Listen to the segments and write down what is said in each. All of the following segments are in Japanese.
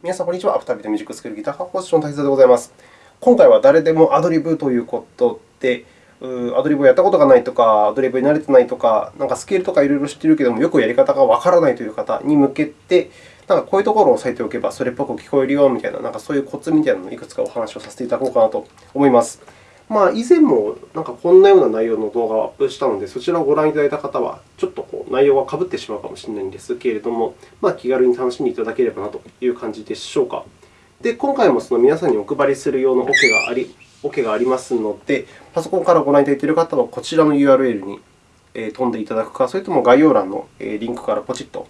皆さん、こんにちは。アフタービートミュージックスクールギター科講師の滝沢でございます。今回は誰でもアドリブということで、アドリブをやったことがないとか、アドリブに慣れてないとか、なんかスケールとかいろいろ知っているけれども、よくやり方がわからないという方に向けて、なんかこういうところを押さえておけばそれっぽく聞こえるよみたいな、なんかそういうコツみたいなのをいくつかお話をさせていただこうかなと思います。まあ、以前もなんかこんなような内容の動画をアップしたので、そちらをご覧いただいた方は、ちょっとこう内容がかぶってしまうかもしれないんですけれども、まあ、気軽に楽しんでいただければなという感じでしょうか。で、今回もその皆さんにお配りする用のオ、OK、ケがあり、オ、ケがありますので、パソコンからご覧いただいている方は、こちらの URL に飛んでいただくか、それとも概要欄のリンクからポチッと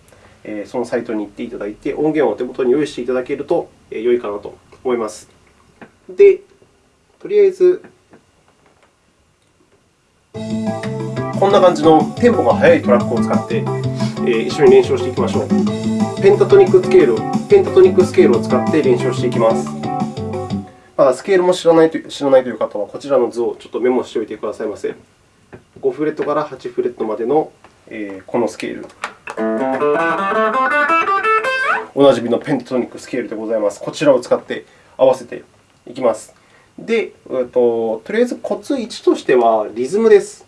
そのサイトに行っていただいて、音源をお手元に用意していただけると良いかなと思います。で、とりあえず、こんな感じのテンポが速いトラックを使って、え一緒に練習していきましょう。ペンタトニックスケールペンタトニックスケールを使って練習していきます。まだスケールも知らないと知らないという方は、こちらの図をちょっとメモしておいてくださいませ。5フレットから8フレットまでのこのスケール。おなじみのペンタトニックスケールでございます。こちらを使って合わせていきます。で、ととりあえずコツ1としてはリズムです。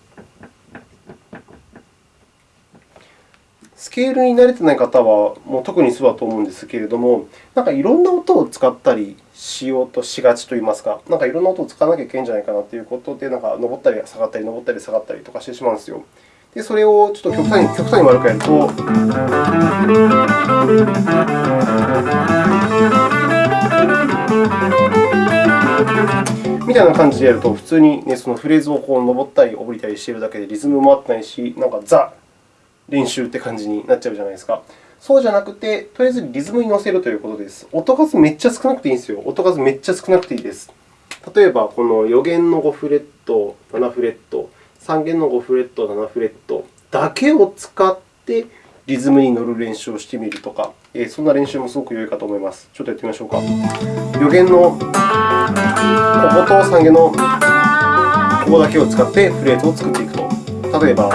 スケールに慣れていない方はもう特にそうだと思うんですけれども、なんかいろんな音を使ったりしようとしがちといいますか、なんかいろんな音を使わなきゃいけないんじゃないかなということで、なんか上ったり下がったり、上ったり下がったりとかしてしまうんですよ。で、それをちょっと極端に極端に悪くやると、みたいな感じでやると、普通に、ね、そのフレーズをこう上ったり下りたりしているだけでリズムも合ってないし、なんかザ練習って感じになっちゃうじゃないですか。そうじゃなくて、とりあえずリズムに乗せるということです。音数めっちゃ少なくていいんですよ。音数めっちゃ少なくていいです。例えば、この予言の5フレット、7フレット、3弦の5フレット、7フレットだけを使ってリズムに乗る練習をしてみるとか、そんな練習もすごく良いかと思います。ちょっとやってみましょうか。予言のここと下げのここだけを使ってフレーズを作っていくと。例えば、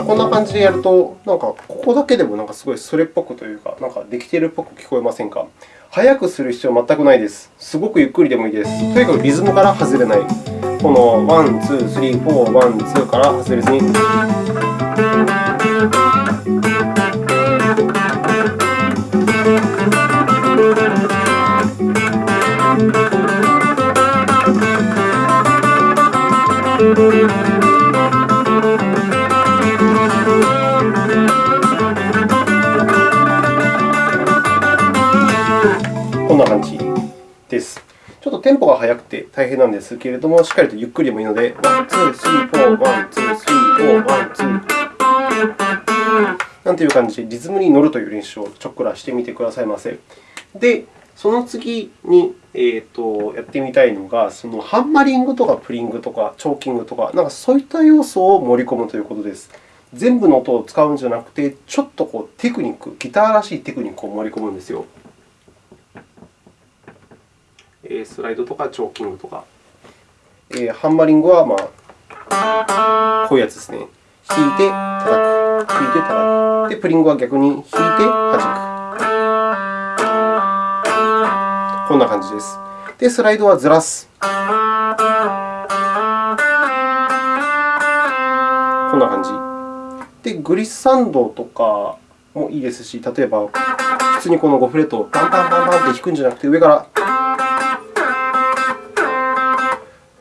こんな感じでやると、なんかここだけでもなんかすごいそれっぽくというか、なんかできているっぽく聞こえませんか？速くする必要は全くないです。すごくゆっくりでもいいです。とにかくリズムから外れない。この one, two, three, four, one, two から外れずに。ちょっとテンポが速くて大変なんですけれども、しっかりとゆっくりでもいいので、 one, two, th ree, four, one, two, three, four, one, two。なんていう感じでリズムに乗るという練習をちょっくらしてみてくださいませ。で、その次に、えーと、やってみたいのが、そのハンマリングとかプリングとかチョーキングとか、なんかそういった要素を盛り込むということです。全部の音を使うんじゃなくて、ちょっとこうテクニック、ギターらしいテクニックを盛り込むんですよ。スライドとかチョーキングとか。ハンマリングは、まあ、こういうやつですね。弾いて叩く、弾いて叩く。で、プリングは逆に弾いて弾く。こんな感じです。で、スライドはずらす。こんな感じ。で、グリッサンドとかもいいですし、例えば、普通にこの5フレットをバンバンバンバンって弾くんじゃなくて、上から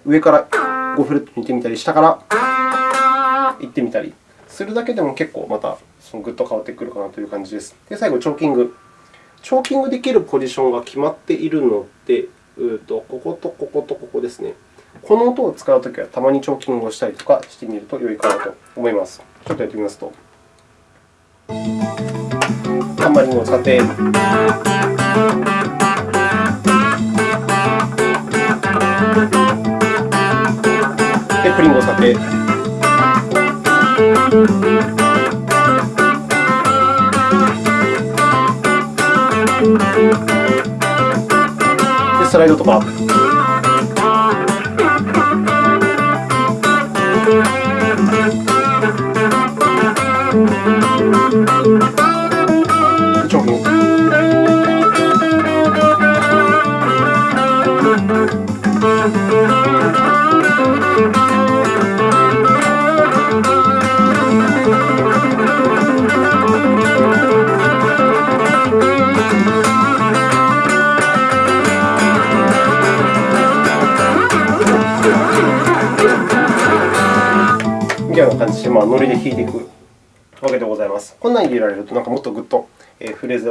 上から5フレットに行ってみたり、下から行ってみたりするだけでも結構またそのぐっと変わってくるかなという感じです。で、最後、チョーキング。チョーキングできるポジションが決まっているので、うとこことこことここですね。この音を使うときは、たまにチョーキングをしたりとかしてみると良いかなと思います。ちょっとやってみますと。ハンマリングを使って。プリングをさて、でスライドとか。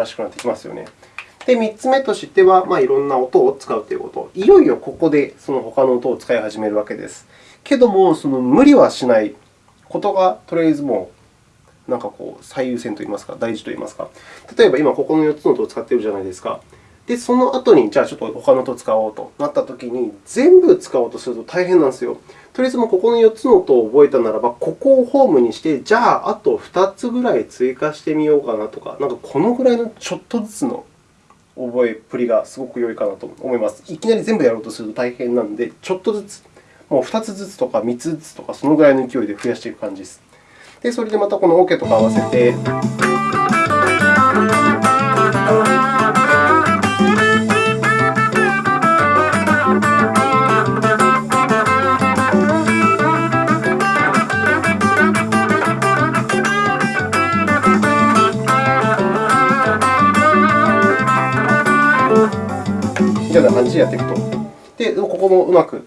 らしくなってきますよね。で、3つ目としては、まあ、いろんな音を使うということ。いよいよここでその他の音を使い始めるわけです。けども、その無理はしないことが、とりあえずもう、なんかこう最優先といいますか、大事といいますか。例えば、今ここの4つの音を使っているじゃないですか。で、その後に、じゃあちょっと他の音を使おうとなったときに、全部使おうとすると大変なんですよ。とりあえずもここの4つの音を覚えたならば、ここをホームにして、じゃああと2つぐらい追加してみようかなとか、なんかこのぐらいのちょっとずつの覚えっぷりがすごく良いかなと思います。いきなり全部やろうとすると大変なので、ちょっとずつ、もう2つずつとか3つずつとか、そのぐらいの勢いで増やしていく感じです。で、それでまたこのオ、ケとか合わせて。みたいな感じでやっていくと。で、ここもうまく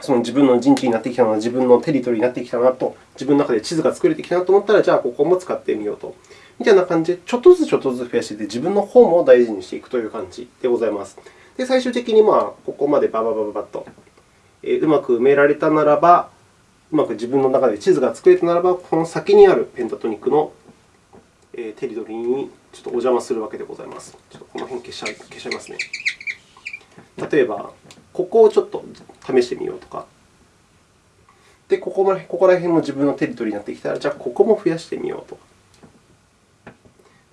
その自分の陣地になってきたな、自分のテリトリーになってきたなと、自分の中で地図が作れてきたなと思ったら、じゃあここも使ってみようと。みたいな感じで、ちょっとずつちょっとずつ増やしていって、自分の方も大事にしていくという感じでございます。で、最終的にまあここまでバババババッと、えー、うまく埋められたならば、うまく自分の中で地図が作れたならば、この先にあるペンタトニックのテリトリーにちょっとお邪魔するわけでございます。ちょっとこの辺消しちゃいますね。例えば、ここをちょっと試してみようとか。で、ここもここら辺も自分のテリトリーになってきたら、じゃあここも増やしてみようとか。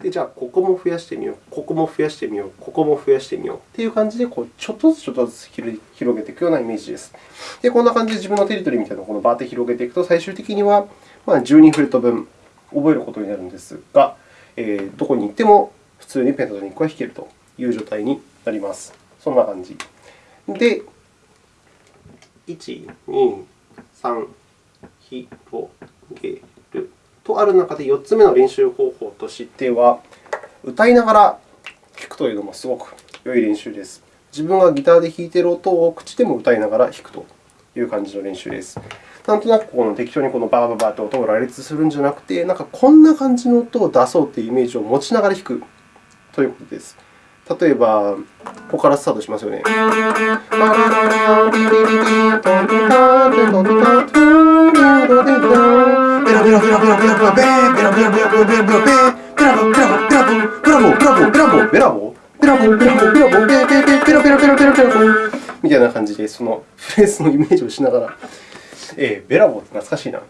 で、じゃあここも増やしてみよう、ここも増やしてみよう、ここも増やしてみようという感じで、こうちょっとずつちょっとずつ広げていくようなイメージです。で、こんな感じで自分のテリトリーみたいなのをこのバーッと広げていくと、最終的にはま12フレット分覚えることになるんですが、えー、どこに行っても普通にペンタトニックは弾けるという状態になります。そんな感じ。で、1、2、3、広げるとある中で、4つ目の練習方法としては、歌いながら弾くというのもすごく良い練習です。自分がギターで弾いている音を口でも歌いながら弾くという感じの練習です。なんとなくこの適当にこのバーバーバーと音を羅列するんじゃなくて、なんかこんな感じの音を出そうというイメージを持ちながら弾くということです。例えば、ここからスタートしますよね。みたいな感じで、そのフレーズのイメージをしながら、えー、ベラボーって懐かしいな。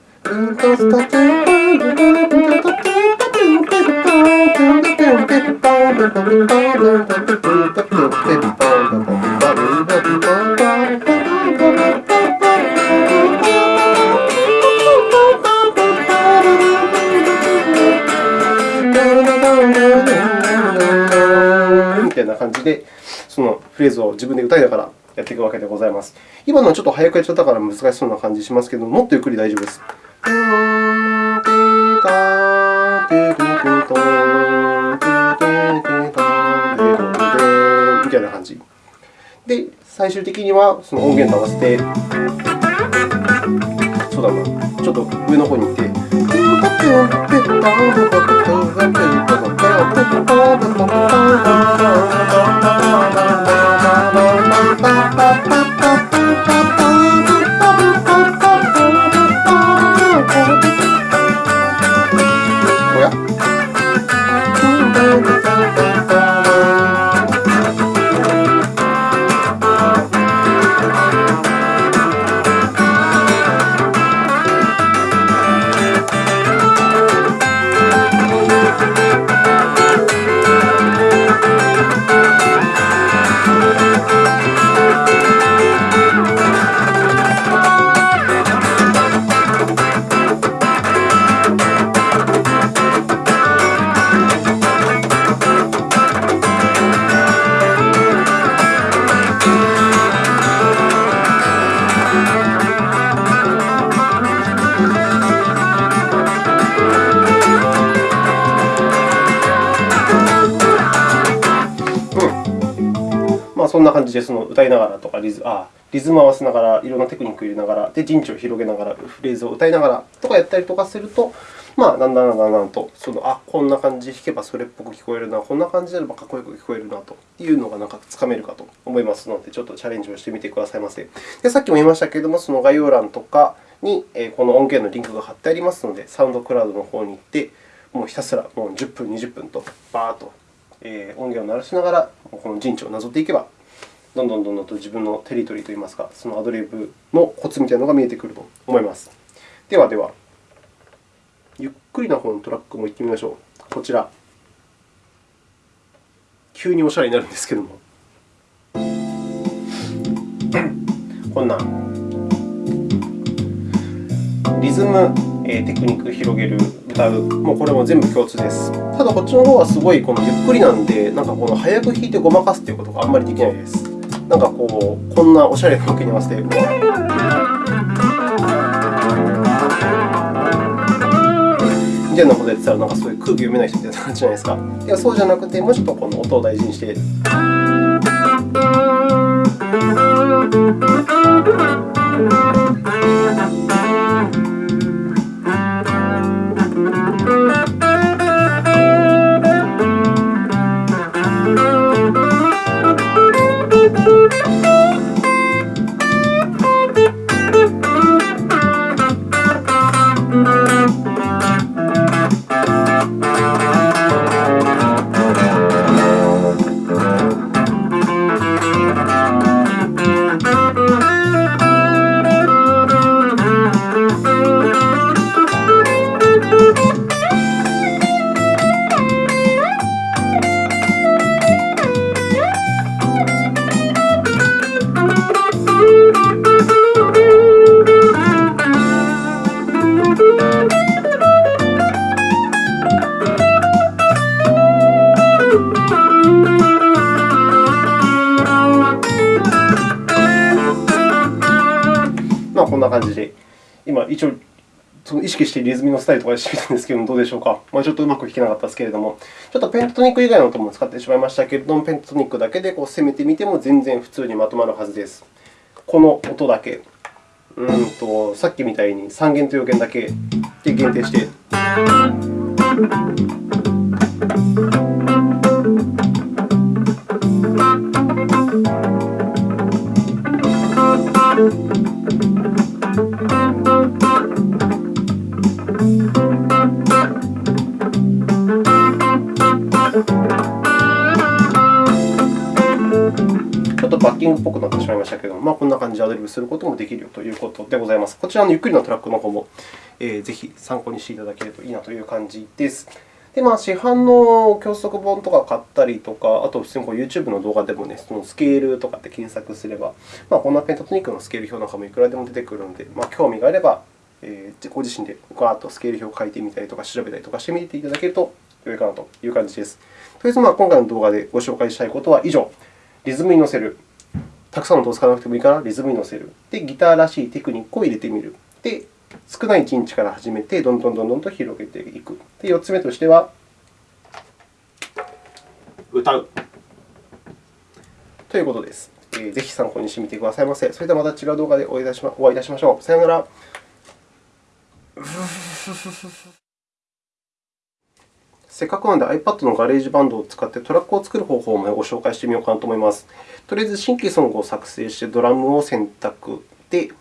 みたいな感じで、そのフレーズを自分で歌いながらやっていくわけでございます。今のはちょっと早くやっちゃったから難しそうな感じしますけど、もっとゆっくり大丈夫です。最終的にはその音源と合わせて、そうだな、ちょっと上の方に行って。そんな感じでその歌いながらとかリズあリズム合わせながら、いろんなテクニックを入れながら、で陣地を広げながら、フレーズを歌いながらとかやったりとかすると、まあ、だんだんだんだんとその、あこんな感じで弾けばそれっぽく聞こえるな、こんな感じであればかっこよく聞こえるなというのがなんかつかめるかと思いますので、ちょっとチャレンジをしてみてくださいませ。でさっきも言いましたけれども、その概要欄とかにこの音源のリンクが貼ってありますので、サウンドクラウドの方に行って、もうひたすらもう10分、20分とバーッと音源を鳴らしながら、この陣地をなぞっていけば、どんどんどんどんと自分のテリトリーといいますか、そのアドリブのコツみたいなのが見えてくると思います。ではでは、ゆっくりな方のトラックも行ってみましょう。こちら。急におしゃれになるんですけども。こんなリズム、テクニック広げる、歌う、もうこれも全部共通です。ただ、こっちの方はすごいこのゆっくりなんで、なんかこの早く弾いてごまかすということがあんまりできないです。なんかこう、こんなおしゃれな動きに合わせて、みたいなことやってたら、なんかそういう空気読めない人みたいな感じじゃないですか。いやそうじゃなくて、もうちょっとこの音を大事にして。みのスタイルとかでしてみたんですけれども、どうでしょうか。まあ、ちょっとうまく弾けなかったですけれども、ちょっとペントトニック以外の音も使ってしまいましたけれども、ペントトニックだけでこう攻めてみても全然普通にまとまるはずです。この音だけ、うんとさっきみたいに3弦と4弦だけで限定して。バッキングっぽくなってしまいましたけれども、まあ、こんな感じでアドリブすることもできるよということでございます。こちらのゆっくりのトラックの方も、えー、ぜひ参考にしていただけるといいなという感じです。で、まあ、市販の教則本とか買ったりとか、あと普通にこう YouTube の動画でも、ね、そのスケールとかって検索すれば、まあ、こんなペンタトニックのスケール表なんかもいくらでも出てくるので、まあ、興味があれば、えー、ご自身でガーッとスケール表を書いてみたりとか、調べたりとかしてみていただけると良いかなという感じです。とりあえず、まあ、今回の動画でご紹介したいことは以上。リズムに乗せる、たくさんの音を使わなくてもいいからリズムに乗せる。で、ギターらしいテクニックを入れてみる。で、少ない陣地から始めて、どんどんどんどんと広げていく。で、4つ目としては、歌う。ということです。えー、ぜひ参考にしてみてくださいませ。それではまた違う動画でお会いいたしまお会いいたしましょう。さようなら。せっかくなので iPad のガレージバンドを使ってトラックを作る方法もご紹介してみようかなと思います。とりあえず新規ソングを作成してドラムを選択で、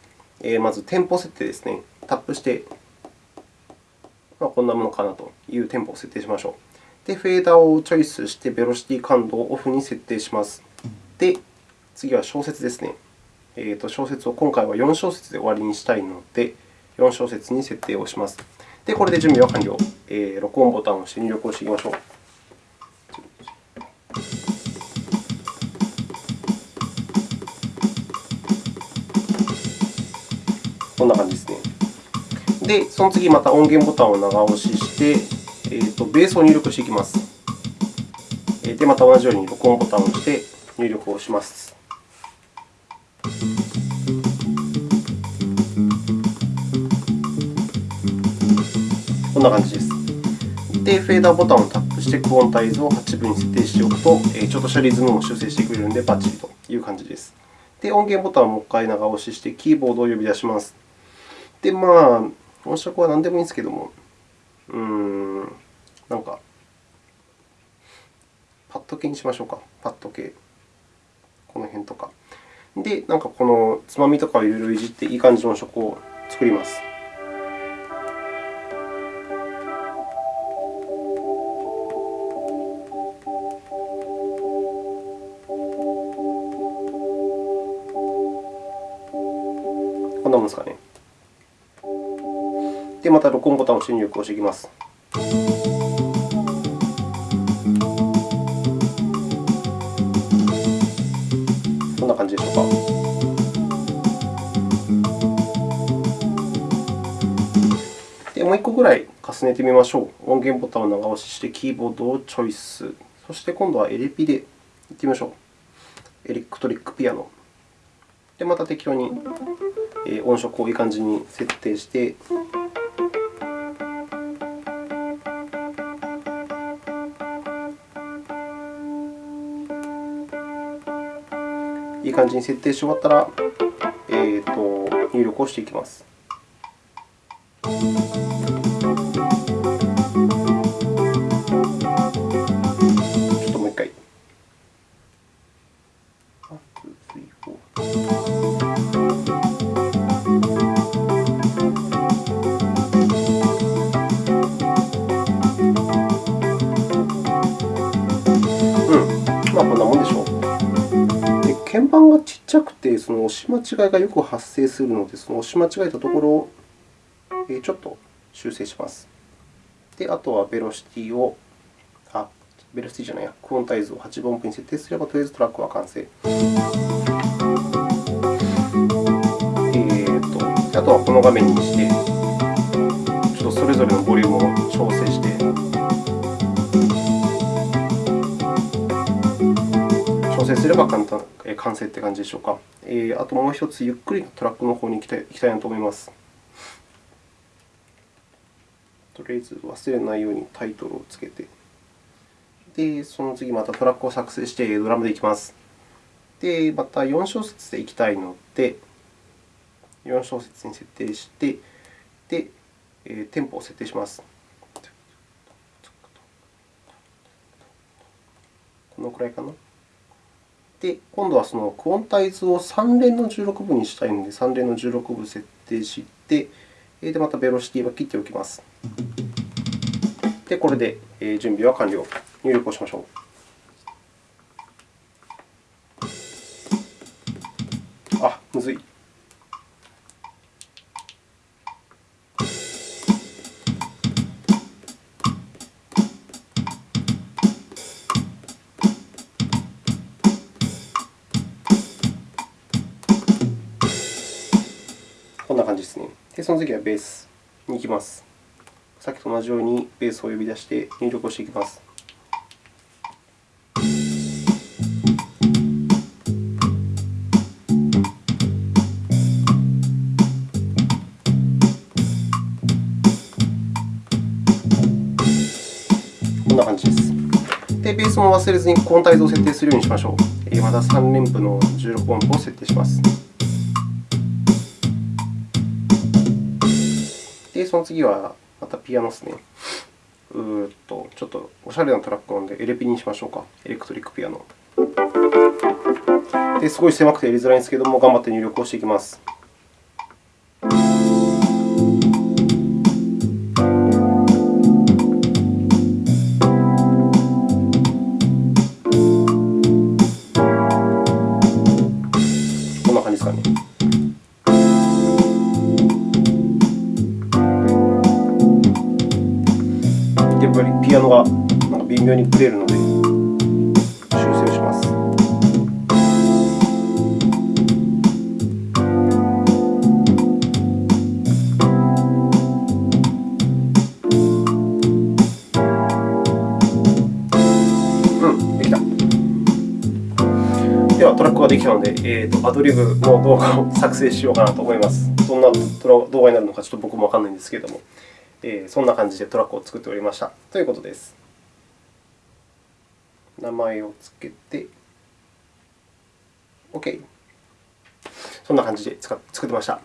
まずテンポ設定ですね。タップして、まあ、こんなものかなというテンポを設定しましょう。で、フェーダーをチョイスして、ベロシティ感度をオフに設定します。で、次は小節ですね。えー、と小節を今回は4小節で終わりにしたいので、4小節に設定をします。で、これで準備は完了。えー、録音ボタンを押して入力をしていきましょう。こんな感じですね。で、その次、また音源ボタンを長押しして、えーと、ベースを入力していきます。で、また同じように録音ボタンを押して入力をします。んな感じです。で、フェーダーボタンをタップして、クオンタイズを8分に設定しておくと、ちょっとしたリズムも修正してくれるので、バッチリという感じです。で、音源ボタンをもう一回長押しして、キーボードを呼び出します。で、まあ、音色は何でもいいんですけども、うーん、なんか、パッド系にしましょうか。パッド系。この辺とか。で、なんかこのつまみとかをいろいろいじっていい感じの音色を作ります。た録音ボタンを入力をしていきます。こんな感じでしょうか。で、もう1個ぐらい重ねてみましょう。音源ボタンを長押しして、キーボードをチョイス。そして今度はエレピでいってみましょう。エレクトリックピアノ。で、また適当に音色をいい感じに設定して、感じに設定して終わったら、えーと、入力をしていきます。ちょっともう一回。1, 2, 3, その押し間違いがよく発生するので、その押し間違えたところをちょっと修正します。で、あとはベロシティを、あ、ベロシティじゃないや、クオンタイズを8分音符に設定すれば、とりあえずトラックは完成。えーと、あとはこの画面にして、ちょっとそれぞれのボリュームを調整して、調整すれば簡単完成という感じでしょうか。えー、あともう一つ、ゆっくりトラックの方に行きたいきたいなと思います。とりあえず忘れないようにタイトルをつけて、で、その次またトラックを作成してドラムでいきます。で、また4小節でいきたいので、4小節に設定して、で、えテンポを設定します。このくらいかな。で、今度はそのクオンタイズを3連の16分にしたいので、3連の16分設定して、でまたベロシティは切っておきます。で、これで準備は完了。入力をしましょう。の次はベースに行きます。さっきと同じようにベースを呼び出して入力をしていきます。こんな感じです。で、ベースも忘れずにコンタイズを設定するようにしましょう。また3連符の16音符を設定します。で、その次はまたピアノですね。うーっとちょっとおしゃれなトラックなので、エレピにしましょうか。エレクトリックピアノ。ですごい狭くてやりづらいんですけども、頑張って入力をしていきます。妙にブレるので、修正します。うん、できた。では、トラックができたので、えーと、アドリブの動画を作成しようかなと思います。どんな動画になるのかちょっと僕もわからないんですけれども、えー、そんな感じでトラックを作っておりましたということです。名前をつけて、OK。そんな感じで作ってました。